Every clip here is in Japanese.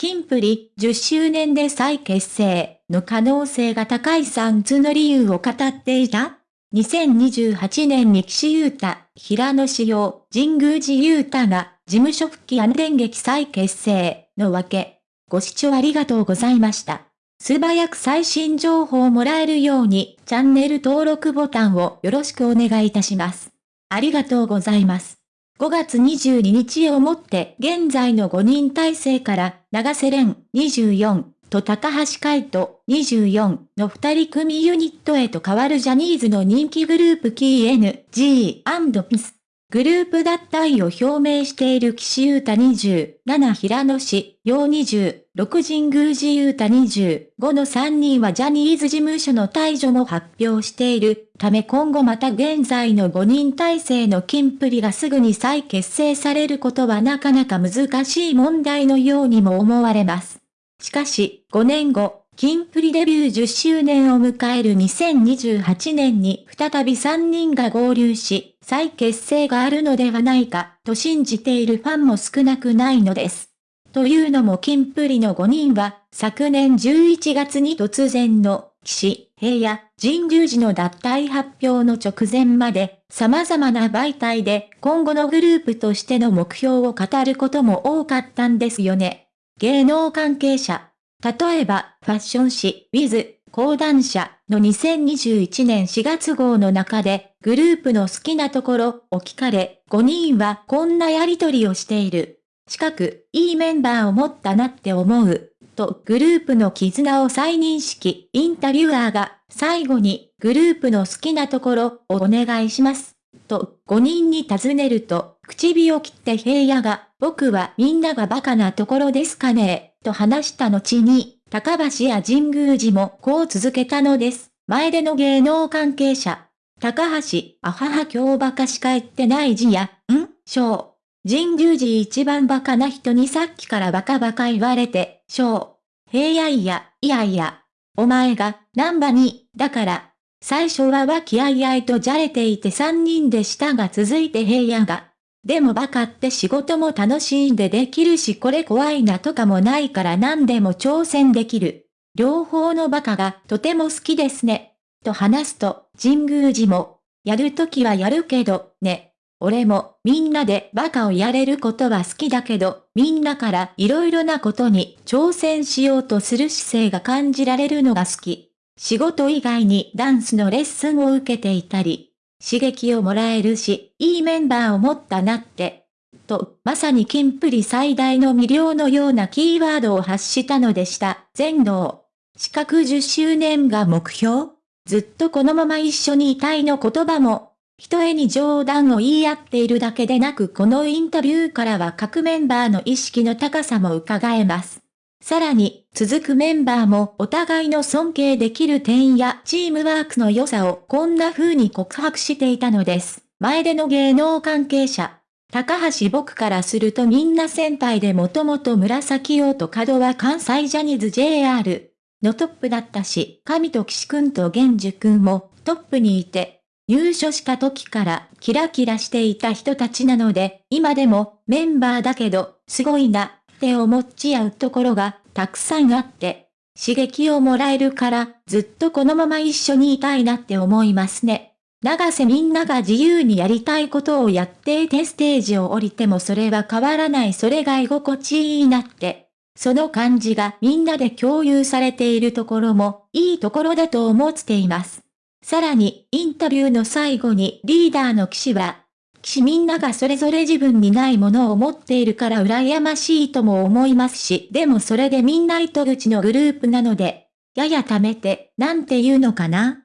キンプリ10周年で再結成の可能性が高い3つの理由を語っていた2028年に岸優太、平野志陽、神宮寺優太が事務所復帰電撃再結成のわけ。ご視聴ありがとうございました。素早く最新情報をもらえるようにチャンネル登録ボタンをよろしくお願いいたします。ありがとうございます。5月22日をもって現在の5人体制から長瀬廉24と高橋海人。24の2人組ユニットへと変わるジャニーズの人気グループ。KNG&PS。グループ脱退を表明している岸優太27平野市、陽20、6神宮寺優太25の3人はジャニーズ事務所の退場も発表しているため今後また現在の5人体制のキンプリがすぐに再結成されることはなかなか難しい問題のようにも思われます。しかし、5年後、キンプリデビュー10周年を迎える2028年に再び3人が合流し、再結成があるのではないか、と信じているファンも少なくないのです。というのもキンプリの5人は、昨年11月に突然の、岸、平野、神宮寺の脱退発表の直前まで、様々な媒体で今後のグループとしての目標を語ることも多かったんですよね。芸能関係者、例えば、ファッション誌、ウィズ、講談社の2021年4月号の中で、グループの好きなところを聞かれ、5人はこんなやりとりをしている。近く、いいメンバーを持ったなって思う。と、グループの絆を再認識、インタビュアーが、最後に、グループの好きなところをお願いします。と、5人に尋ねると、唇を切って平野が、僕はみんながバカなところですかね、と話した後に、高橋や神宮寺もこう続けたのです。前での芸能関係者。高橋、あはは今日バカしか言ってない字や、ん？しょう。神宮寺一番バカな人にさっきからバカバカ言われて、しょう。平野いや、いやいや。お前が、ナンバに、だから、最初は和気あいあいとじゃれていて三人でしたが続いて平野が。でもバカって仕事も楽しんでできるしこれ怖いなとかもないから何でも挑戦できる。両方のバカがとても好きですね。と話すと、神宮寺も、やるときはやるけど、ね。俺もみんなでバカをやれることは好きだけど、みんなから色々なことに挑戦しようとする姿勢が感じられるのが好き。仕事以外にダンスのレッスンを受けていたり、刺激をもらえるし、いいメンバーを持ったなって。と、まさにキンプリ最大の魅了のようなキーワードを発したのでした。全能。資格10周年が目標ずっとこのまま一緒にいたいの言葉も、一重に冗談を言い合っているだけでなくこのインタビューからは各メンバーの意識の高さも伺えます。さらに、続くメンバーもお互いの尊敬できる点やチームワークの良さをこんな風に告白していたのです。前での芸能関係者。高橋僕からするとみんな先輩でもともと紫王と角は関西ジャニーズ JR のトップだったし、神と岸くんと玄樹くんもトップにいて、入所した時からキラキラしていた人たちなので、今でもメンバーだけど、すごいな、って思っちゃうところがたくさんあって、刺激をもらえるから、ずっとこのまま一緒にいたいなって思いますね。長瀬みんなが自由にやりたいことをやっていてステージを降りてもそれは変わらないそれが居心地いいなって。その感じがみんなで共有されているところもいいところだと思っています。さらに、インタビューの最後にリーダーの騎士は、しみんながそれぞれ自分にないものを持っているから羨ましいとも思いますし、でもそれでみんな糸口のグループなので、やや貯めて、なんて言うのかな？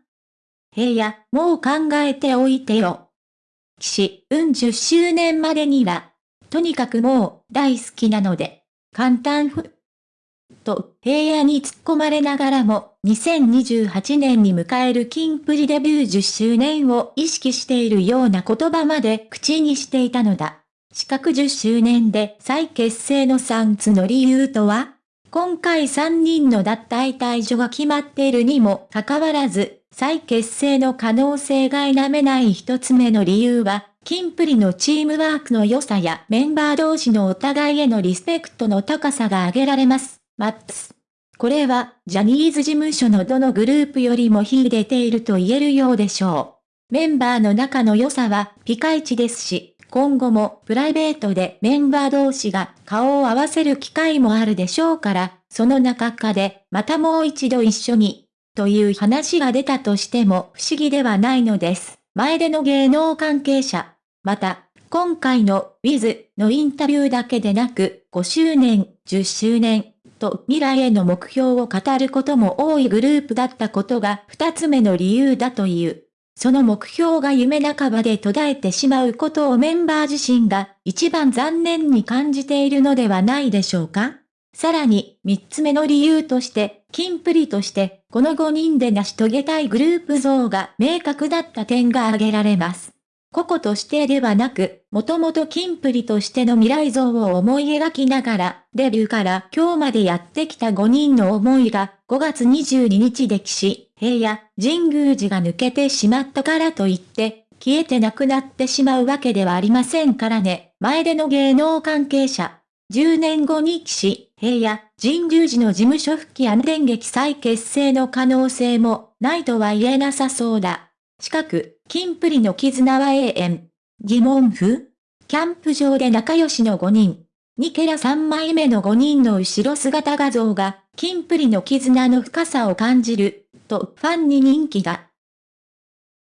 平野、もう考えておいてよ。騎士、うん10周年までには、とにかくもう、大好きなので、簡単ふ、と平野に突っ込まれながらも、2028年に迎えるキンプリデビュー10周年を意識しているような言葉まで口にしていたのだ。四角10周年で再結成の3つの理由とは？今回3人の脱退退場が決まっているにもかかわらず、再結成の可能性が否めない一つ目の理由は、キンプリのチームワークの良さやメンバー同士のお互いへのリスペクトの高さが挙げられます。マップス。これは、ジャニーズ事務所のどのグループよりも秀でていると言えるようでしょう。メンバーの仲の良さはピカイチですし、今後もプライベートでメンバー同士が顔を合わせる機会もあるでしょうから、その中かでまたもう一度一緒に、という話が出たとしても不思議ではないのです。前での芸能関係者。また、今回の Wiz のインタビューだけでなく、5周年、10周年、と未来への目標を語ることも多いグループだったことが二つ目の理由だという。その目標が夢半ばで途絶えてしまうことをメンバー自身が一番残念に感じているのではないでしょうかさらに、三つ目の理由として、キンプリとして、この5人で成し遂げたいグループ像が明確だった点が挙げられます。個々としてではなく、もともとキンプリとしての未来像を思い描きながら、デビューから今日までやってきた5人の思いが、5月22日で岸、平野、神宮寺が抜けてしまったからといって、消えてなくなってしまうわけではありませんからね。前での芸能関係者。10年後に岸、平野、神宮寺の事務所復帰電撃再結成の可能性もないとは言えなさそうだ。近く、金プリの絆は永遠。疑問符キャンプ場で仲良しの5人。ニケラ3枚目の5人の後ろ姿画像が、金プリの絆の深さを感じる、とファンに人気だ。